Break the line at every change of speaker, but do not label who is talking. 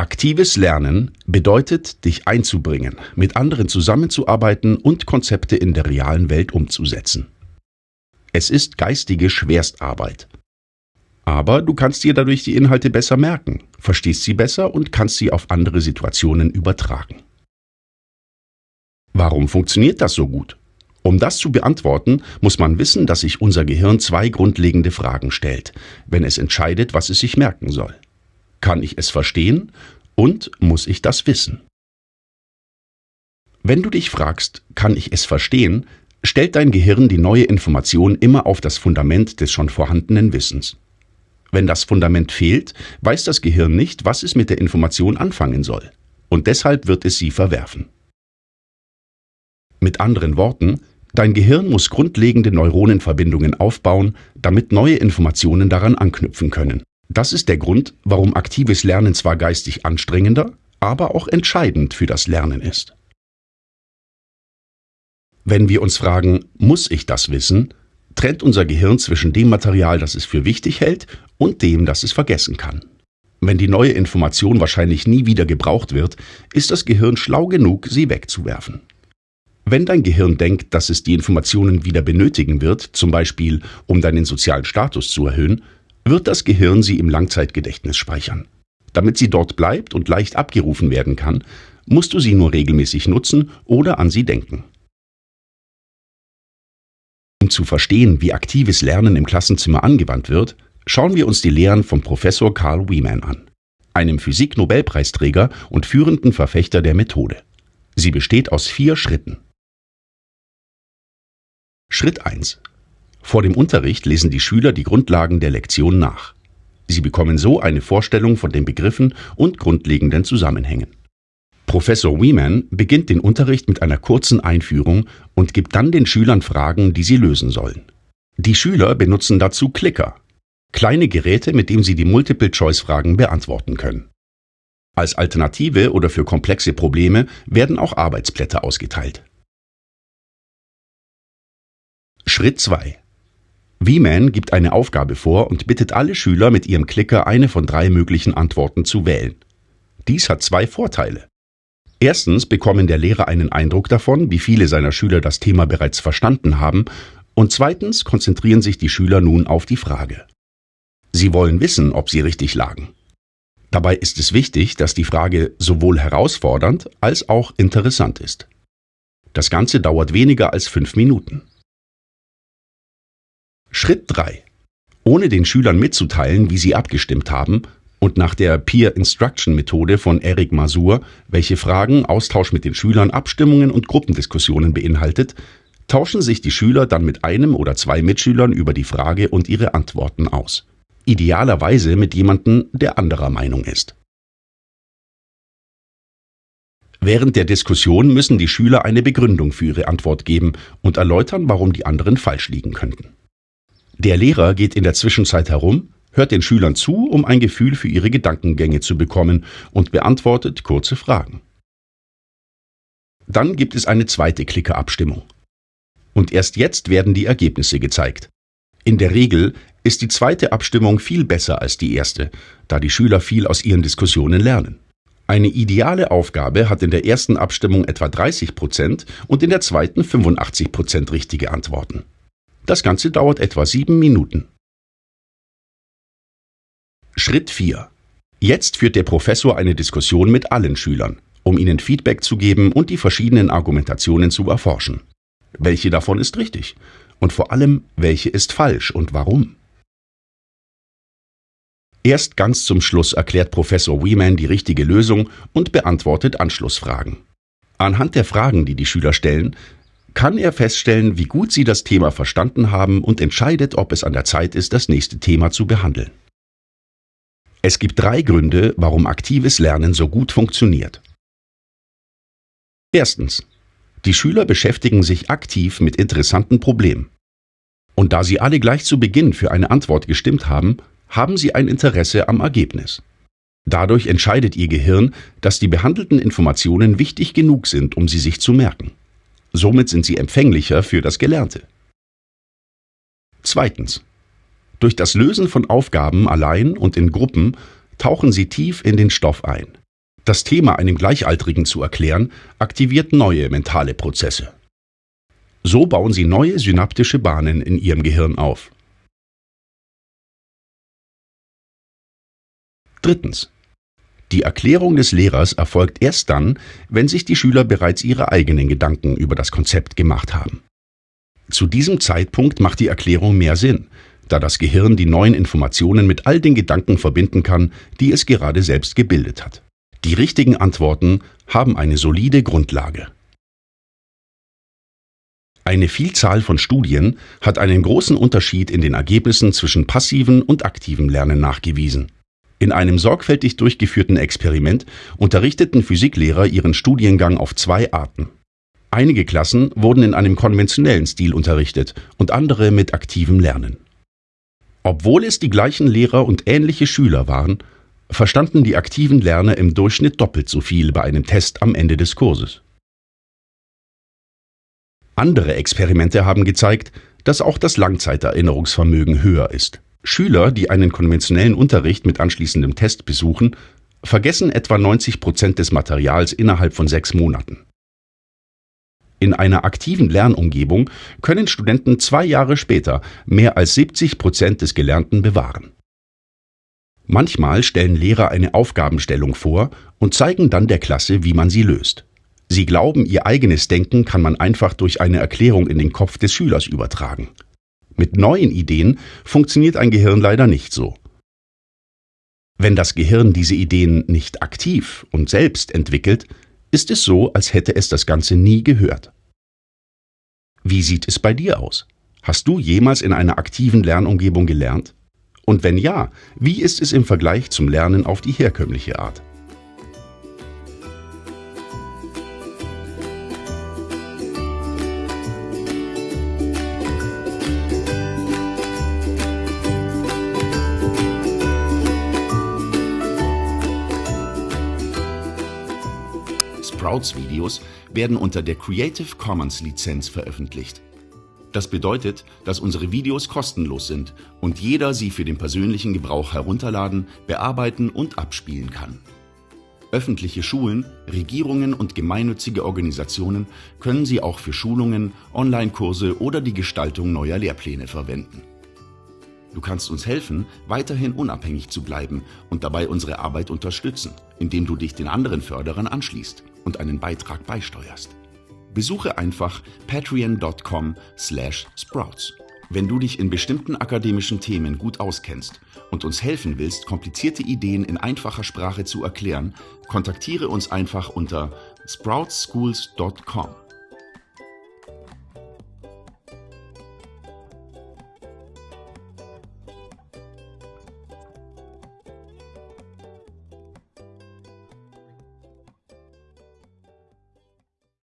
Aktives Lernen bedeutet, dich einzubringen, mit anderen zusammenzuarbeiten und Konzepte in der realen Welt umzusetzen. Es ist geistige Schwerstarbeit. Aber du kannst dir dadurch die Inhalte besser merken, verstehst sie besser und kannst sie auf andere Situationen übertragen. Warum funktioniert das so gut? Um das zu beantworten, muss man wissen, dass sich unser Gehirn zwei grundlegende Fragen stellt, wenn es entscheidet, was es sich merken soll. Kann ich es verstehen und muss ich das wissen? Wenn du dich fragst, kann ich es verstehen, stellt dein Gehirn die neue Information immer auf das Fundament des schon vorhandenen Wissens. Wenn das Fundament fehlt, weiß das Gehirn nicht, was es mit der Information anfangen soll, und deshalb wird es sie verwerfen. Mit anderen Worten, dein Gehirn muss grundlegende Neuronenverbindungen aufbauen, damit neue Informationen daran anknüpfen können. Das ist der Grund, warum aktives Lernen zwar geistig anstrengender, aber auch entscheidend für das Lernen ist. Wenn wir uns fragen, muss ich das wissen, trennt unser Gehirn zwischen dem Material, das es für wichtig hält, und dem, das es vergessen kann. Wenn die neue Information wahrscheinlich nie wieder gebraucht wird, ist das Gehirn schlau genug, sie wegzuwerfen. Wenn dein Gehirn denkt, dass es die Informationen wieder benötigen wird, zum Beispiel um deinen sozialen Status zu erhöhen, wird das Gehirn sie im Langzeitgedächtnis speichern. Damit sie dort bleibt und leicht abgerufen werden kann, musst du sie nur regelmäßig nutzen oder an sie denken. Um zu verstehen, wie aktives Lernen im Klassenzimmer angewandt wird, schauen wir uns die Lehren von Professor Carl Wieman an, einem Physik-Nobelpreisträger und führenden Verfechter der Methode. Sie besteht aus vier Schritten. Schritt 1. Vor dem Unterricht lesen die Schüler die Grundlagen der Lektion nach. Sie bekommen so eine Vorstellung von den Begriffen und grundlegenden Zusammenhängen. Professor Wieman beginnt den Unterricht mit einer kurzen Einführung und gibt dann den Schülern Fragen, die sie lösen sollen. Die Schüler benutzen dazu Clicker, kleine Geräte, mit denen sie die Multiple-Choice-Fragen beantworten können. Als Alternative oder für komplexe Probleme werden auch Arbeitsblätter ausgeteilt. Schritt 2 V-Man gibt eine Aufgabe vor und bittet alle Schüler mit ihrem Klicker eine von drei möglichen Antworten zu wählen. Dies hat zwei Vorteile. Erstens bekommen der Lehrer einen Eindruck davon, wie viele seiner Schüler das Thema bereits verstanden haben, und zweitens konzentrieren sich die Schüler nun auf die Frage. Sie wollen wissen, ob sie richtig lagen. Dabei ist es wichtig, dass die Frage sowohl herausfordernd als auch interessant ist. Das Ganze dauert weniger als fünf Minuten. Schritt 3. Ohne den Schülern mitzuteilen, wie sie abgestimmt haben, und nach der Peer Instruction Methode von Eric Masur, welche Fragen, Austausch mit den Schülern, Abstimmungen und Gruppendiskussionen beinhaltet, tauschen sich die Schüler dann mit einem oder zwei Mitschülern über die Frage und ihre Antworten aus. Idealerweise mit jemandem, der anderer Meinung ist. Während der Diskussion müssen die Schüler eine Begründung für ihre Antwort geben und erläutern, warum die anderen falsch liegen könnten. Der Lehrer geht in der Zwischenzeit herum, hört den Schülern zu, um ein Gefühl für ihre Gedankengänge zu bekommen und beantwortet kurze Fragen. Dann gibt es eine zweite Klickerabstimmung. Und erst jetzt werden die Ergebnisse gezeigt. In der Regel ist die zweite Abstimmung viel besser als die erste, da die Schüler viel aus ihren Diskussionen lernen. Eine ideale Aufgabe hat in der ersten Abstimmung etwa 30 Prozent und in der zweiten 85 Prozent richtige Antworten. Das Ganze dauert etwa sieben Minuten. Schritt 4. Jetzt führt der Professor eine Diskussion mit allen Schülern, um ihnen Feedback zu geben und die verschiedenen Argumentationen zu erforschen. Welche davon ist richtig? Und vor allem, welche ist falsch und warum? Erst ganz zum Schluss erklärt Professor Wieman die richtige Lösung und beantwortet Anschlussfragen. Anhand der Fragen, die die Schüler stellen, kann er feststellen, wie gut sie das Thema verstanden haben und entscheidet, ob es an der Zeit ist, das nächste Thema zu behandeln. Es gibt drei Gründe, warum aktives Lernen so gut funktioniert. Erstens. Die Schüler beschäftigen sich aktiv mit interessanten Problemen. Und da sie alle gleich zu Beginn für eine Antwort gestimmt haben, haben sie ein Interesse am Ergebnis. Dadurch entscheidet ihr Gehirn, dass die behandelten Informationen wichtig genug sind, um sie sich zu merken. Somit sind sie empfänglicher für das Gelernte. Zweitens. Durch das Lösen von Aufgaben allein und in Gruppen tauchen sie tief in den Stoff ein. Das Thema einem Gleichaltrigen zu erklären, aktiviert neue mentale Prozesse. So bauen sie neue synaptische Bahnen in ihrem Gehirn auf. Drittens. Die Erklärung des Lehrers erfolgt erst dann, wenn sich die Schüler bereits ihre eigenen Gedanken über das Konzept gemacht haben. Zu diesem Zeitpunkt macht die Erklärung mehr Sinn, da das Gehirn die neuen Informationen mit all den Gedanken verbinden kann, die es gerade selbst gebildet hat. Die richtigen Antworten haben eine solide Grundlage. Eine Vielzahl von Studien hat einen großen Unterschied in den Ergebnissen zwischen passivem und aktivem Lernen nachgewiesen. In einem sorgfältig durchgeführten Experiment unterrichteten Physiklehrer ihren Studiengang auf zwei Arten. Einige Klassen wurden in einem konventionellen Stil unterrichtet und andere mit aktivem Lernen. Obwohl es die gleichen Lehrer und ähnliche Schüler waren, verstanden die aktiven Lerner im Durchschnitt doppelt so viel bei einem Test am Ende des Kurses. Andere Experimente haben gezeigt, dass auch das Langzeiterinnerungsvermögen höher ist. Schüler, die einen konventionellen Unterricht mit anschließendem Test besuchen, vergessen etwa 90 Prozent des Materials innerhalb von sechs Monaten. In einer aktiven Lernumgebung können Studenten zwei Jahre später mehr als 70 Prozent des Gelernten bewahren. Manchmal stellen Lehrer eine Aufgabenstellung vor und zeigen dann der Klasse, wie man sie löst. Sie glauben, ihr eigenes Denken kann man einfach durch eine Erklärung in den Kopf des Schülers übertragen. Mit neuen Ideen funktioniert ein Gehirn leider nicht so. Wenn das Gehirn diese Ideen nicht aktiv und selbst entwickelt, ist es so, als hätte es das Ganze nie gehört. Wie sieht es bei dir aus? Hast du jemals in einer aktiven Lernumgebung gelernt? Und wenn ja, wie ist es im Vergleich zum Lernen auf die herkömmliche Art? Sprouts-Videos werden unter der Creative Commons Lizenz veröffentlicht. Das bedeutet, dass unsere Videos kostenlos sind und jeder sie für den persönlichen Gebrauch herunterladen, bearbeiten und abspielen kann. Öffentliche Schulen, Regierungen und gemeinnützige Organisationen können sie auch für Schulungen, Online-Kurse oder die Gestaltung neuer Lehrpläne verwenden. Du kannst uns helfen, weiterhin unabhängig zu bleiben und dabei unsere Arbeit unterstützen, indem du dich den anderen Förderern anschließt und einen Beitrag beisteuerst. Besuche einfach patreon.com/sprouts. Wenn du dich in bestimmten akademischen Themen gut auskennst und uns helfen willst, komplizierte Ideen in einfacher Sprache zu erklären, kontaktiere uns einfach unter sproutsschools.com.